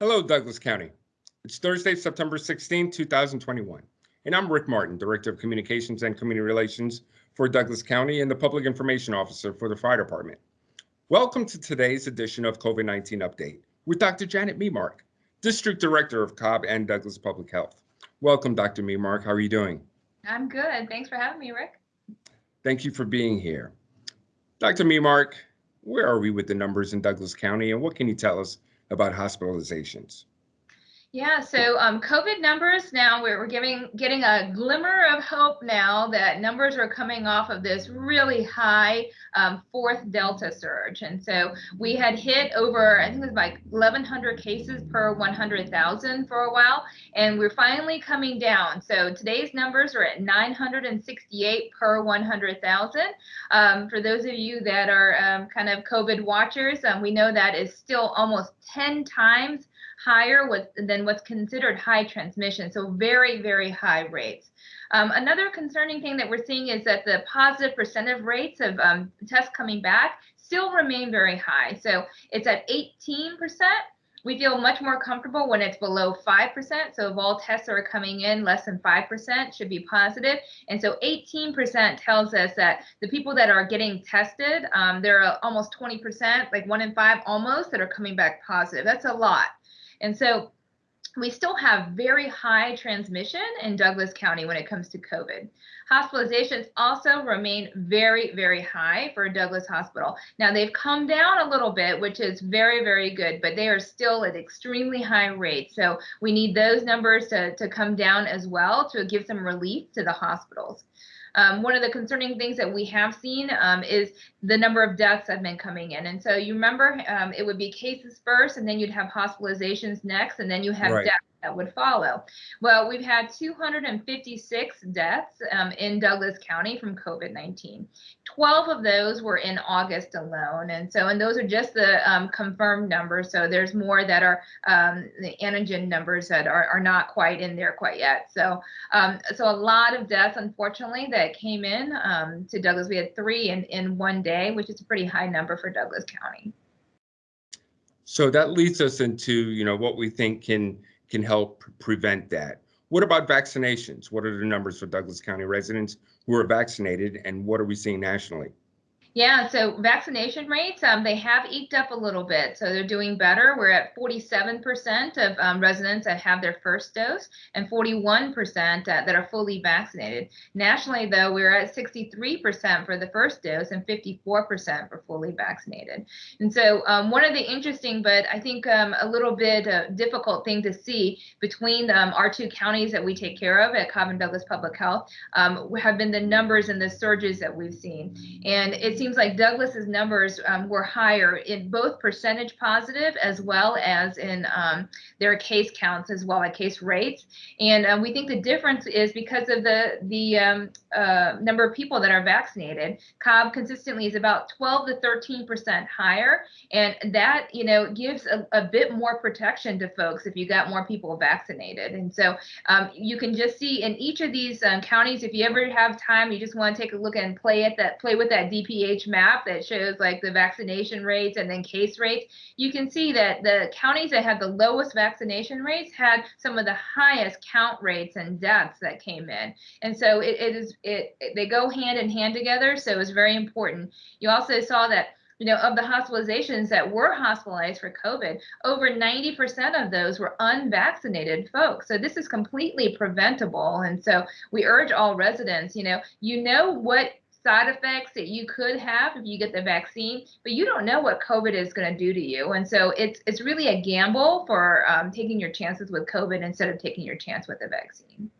Hello, Douglas County. It's Thursday, September 16, 2021, and I'm Rick Martin, Director of Communications and Community Relations for Douglas County and the Public Information Officer for the Fire Department. Welcome to today's edition of COVID-19 Update with Dr. Janet Memark, District Director of Cobb and Douglas Public Health. Welcome, Dr. Memark. How are you doing? I'm good. Thanks for having me, Rick. Thank you for being here. Dr. Memark, where are we with the numbers in Douglas County and what can you tell us about hospitalizations. Yeah, so um, COVID numbers now we're, we're giving getting a glimmer of hope now that numbers are coming off of this really high um, fourth Delta surge, and so we had hit over I think it was like 1,100 cases per 100,000 for a while, and we're finally coming down. So today's numbers are at 968 per 100,000. Um, for those of you that are um, kind of COVID watchers, um, we know that is still almost 10 times higher with, than what's considered high transmission. So very, very high rates. Um, another concerning thing that we're seeing is that the positive percent of rates of um, tests coming back still remain very high. So it's at 18%. We feel much more comfortable when it's below 5%. So if all tests are coming in, less than 5% should be positive. And so 18% tells us that the people that are getting tested, um, there are almost 20%, like one in five almost, that are coming back positive. That's a lot. And so we still have very high transmission in Douglas County when it comes to COVID. Hospitalizations also remain very, very high for Douglas Hospital. Now they've come down a little bit, which is very, very good, but they are still at extremely high rates. So we need those numbers to, to come down as well to give some relief to the hospitals. Um, one of the concerning things that we have seen um, is the number of deaths that have been coming in. And so you remember um, it would be cases first, and then you'd have hospitalizations next, and then you have right. deaths that would follow. Well, we've had 256 deaths um, in Douglas County from COVID-19. 12 of those were in August alone. And so, and those are just the um, confirmed numbers. So there's more that are um, the antigen numbers that are, are not quite in there quite yet. So, um, so a lot of deaths, unfortunately, that came in um, to Douglas. We had three in, in one day, which is a pretty high number for Douglas County. So that leads us into, you know, what we think can can help prevent that. What about vaccinations? What are the numbers for Douglas County residents who are vaccinated and what are we seeing nationally? Yeah, so vaccination rates, um, they have eked up a little bit. So they're doing better. We're at 47% of um, residents that have their first dose and 41% uh, that are fully vaccinated. Nationally, though, we're at 63% for the first dose and 54% for fully vaccinated. And so um, one of the interesting, but I think um, a little bit uh, difficult thing to see between um, our two counties that we take care of at Cobb and Douglas Public Health um, have been the numbers and the surges that we've seen. And it seems seems like Douglas's numbers um, were higher in both percentage positive as well as in um, their case counts as well as case rates. And um, we think the difference is because of the the um, uh, number of people that are vaccinated. Cobb consistently is about 12 to 13 percent higher, and that you know gives a, a, bit more protection to folks if you got more people vaccinated. And so um, you can just see in each of these um, counties, if you ever have time, you just want to take a look and play at that play with that Map that shows like the vaccination rates and then case rates, you can see that the counties that had the lowest vaccination rates had some of the highest count rates and deaths that came in. And so it, it is it, it they go hand in hand together. So it's very important. You also saw that you know, of the hospitalizations that were hospitalized for COVID, over 90% of those were unvaccinated folks. So this is completely preventable. And so we urge all residents, you know, you know what side effects that you could have if you get the vaccine, but you don't know what COVID is going to do to you. And so it's it's really a gamble for um, taking your chances with COVID instead of taking your chance with the vaccine.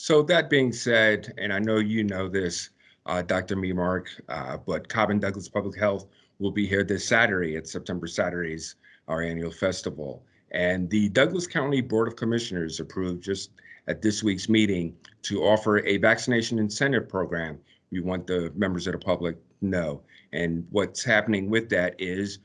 So that being said, and I know you know this, uh, Dr. Memark, uh, but Cobb and Douglas Public Health will be here this Saturday at September Saturdays, our annual festival. And the Douglas County Board of Commissioners approved just at this week's meeting to offer a vaccination incentive program we want the members of the public know. And what's happening with that is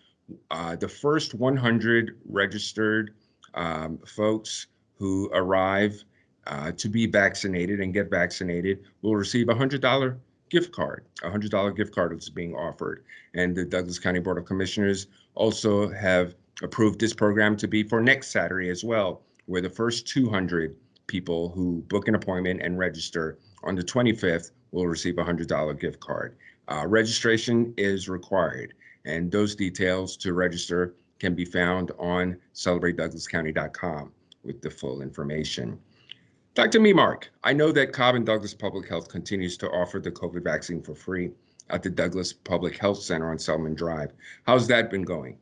uh, the first 100 registered um, folks who arrive uh, to be vaccinated and get vaccinated will receive a $100 gift card. A $100 gift card is being offered. And the Douglas County Board of Commissioners also have approved this program to be for next Saturday as well, where the first 200 people who book an appointment and register on the 25th will receive a $100 gift card. Uh, registration is required, and those details to register can be found on celebratedouglascounty.com with the full information. Dr. Memark, I know that Cobb and Douglas Public Health continues to offer the COVID vaccine for free at the Douglas Public Health Center on Selman Drive. How's that been going?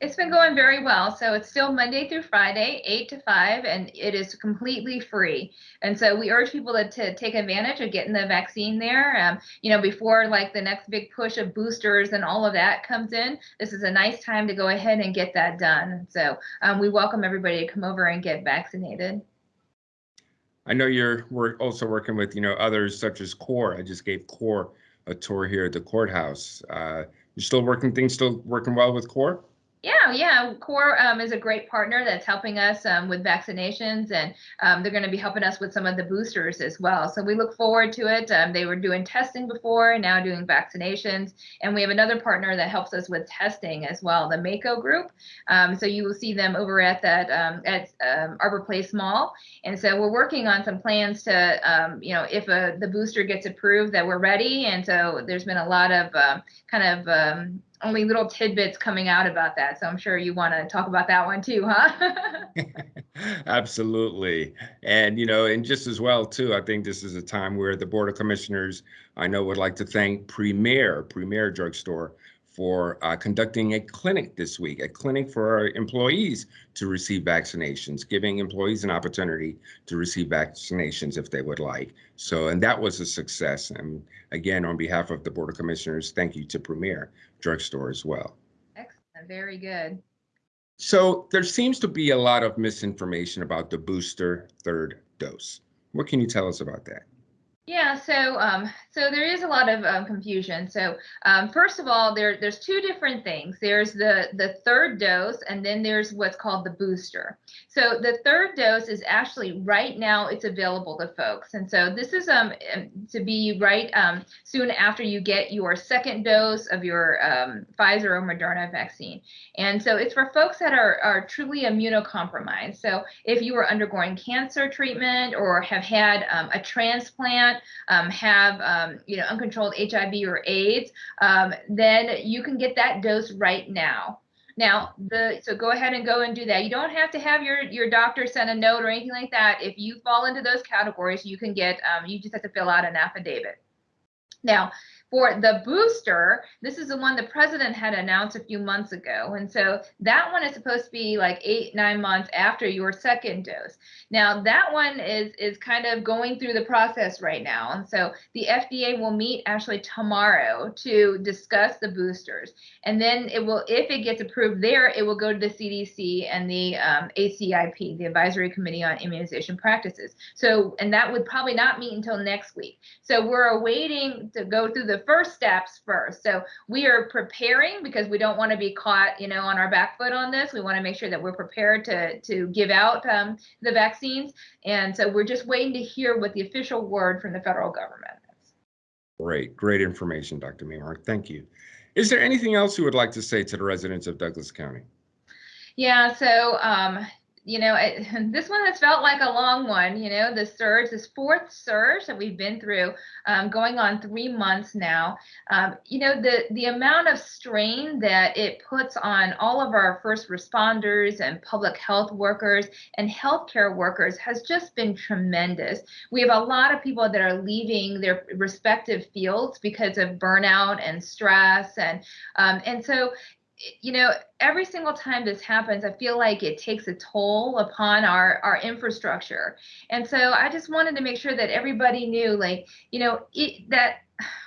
It's been going very well. So it's still Monday through Friday, 8 to 5, and it is completely free. And so we urge people to, to take advantage of getting the vaccine there. Um, you know, before like the next big push of boosters and all of that comes in, this is a nice time to go ahead and get that done. So um, we welcome everybody to come over and get vaccinated. I know you're also working with you know others such as CORE. I just gave CORE a tour here at the courthouse. Uh, you're still working things still working well with CORE? Yeah. CORE um, is a great partner that's helping us um, with vaccinations, and um, they're going to be helping us with some of the boosters as well. So we look forward to it. Um, they were doing testing before, now doing vaccinations. And we have another partner that helps us with testing as well, the Mako Group. Um, so you will see them over at that um, at Arbor Place Mall. And so we're working on some plans to, you know, if a, uh, the booster gets approved, that we're ready. And so there's been a lot of uh, kind of only little tidbits coming out about that. So I'm sure you want to talk about that one too, huh? Absolutely. And, you know, and just as well, too, I think this is a time where the Board of Commissioners, I know, would like to thank Premier, Premier Drugstore, for uh, conducting a clinic this week, a clinic for our employees to receive vaccinations, giving employees an opportunity to receive vaccinations if they would like. So, and that was a success. And again, on behalf of the Board of Commissioners, thank you to Premier Drugstore as well. Excellent, very good. So there seems to be a lot of misinformation about the booster third dose. What can you tell us about that? Yeah, so um, so there is a lot of um, confusion. So um, first of all, there there's two different things. There's the the third dose, and then there's what's called the booster. So the third dose is actually right now it's available to folks, and so this is um to be right um soon after you get your second dose of your um, Pfizer or Moderna vaccine, and so it's for folks that are are truly immunocompromised. So if you are undergoing cancer treatment or have had um, a transplant um, have um, you know uncontrolled HIV or AIDS, um, then you can get that dose right now. Now, the so go ahead and go and do that. You don't have to have your your doctor send a note or anything like that. If you fall into those categories, you can get. Um, you just have to fill out an affidavit. Now, for the booster, this is the one the president had announced a few months ago. And so that one is supposed to be like eight, nine months after your second dose. Now that one is is kind of going through the process right now. And so the FDA will meet actually tomorrow to discuss the boosters. And then it will, if it gets approved there, it will go to the CDC and the um, ACIP, the Advisory Committee on Immunization Practices. So, and that would probably not meet until next week. So we're awaiting to go through the the first steps first. So we are preparing because we don't want to be caught, you know, on our back foot on this. We want to make sure that we're prepared to to give out um, the vaccines, and so we're just waiting to hear what the official word from the federal government is. Great, great information, Dr. Memark. Thank you. Is there anything else you would like to say to the residents of Douglas County? Yeah, so um, you know, it, this one has felt like a long one, you know, the surge, this fourth surge that we've been through, um, going on three months now. Um, you know, the, the amount of strain that it puts on all of our first responders and public health workers and healthcare workers has just been tremendous. We have a lot of people that are leaving their respective fields because of burnout and stress. And, um, and so, you know, every single time this happens, I feel like it takes a toll upon our our infrastructure. And so I just wanted to make sure that everybody knew, like, you know, it, that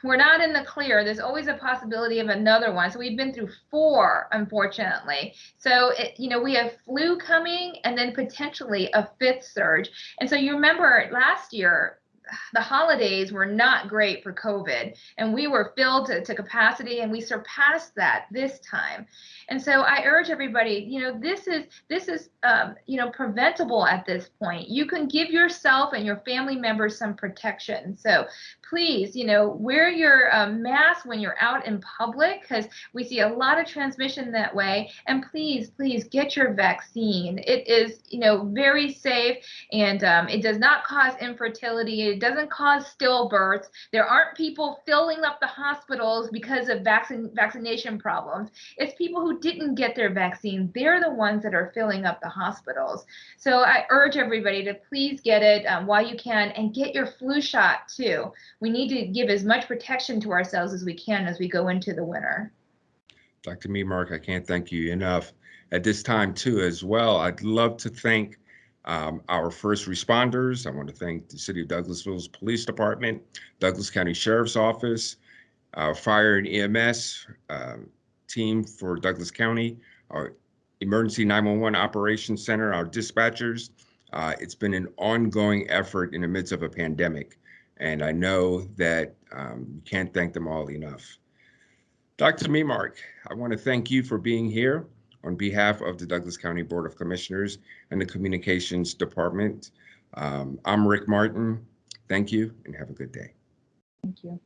we're not in the clear. There's always a possibility of another one. So we've been through four, unfortunately. So, it, you know, we have flu coming and then potentially a fifth surge. And so you remember last year, the holidays were not great for COVID, and we were filled to, to capacity, and we surpassed that this time. And so I urge everybody, you know, this is this is um, you know preventable at this point. You can give yourself and your family members some protection. So please, you know, wear your um, mask when you're out in public because we see a lot of transmission that way. And please, please get your vaccine. It is, you know, very safe and um, it does not cause infertility. It doesn't cause stillbirths. There aren't people filling up the hospitals because of vaccine vaccination problems. It's people who didn't get their vaccine. They're the ones that are filling up the hospitals. So I urge everybody to please get it um, while you can and get your flu shot too. We need to give as much protection to ourselves as we can as we go into the winter. Dr. Memark, I can't thank you enough. At this time, too, as well, I'd love to thank um, our first responders. I want to thank the City of Douglasville's Police Department, Douglas County Sheriff's Office, our Fire and EMS um, team for Douglas County, our Emergency 911 Operations Center, our dispatchers. Uh, it's been an ongoing effort in the midst of a pandemic, and I know that um, we can't thank them all enough. Dr. Memark, I want to thank you for being here on behalf of the Douglas County Board of Commissioners and the Communications Department. Um, I'm Rick Martin. Thank you and have a good day. Thank you.